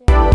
magic.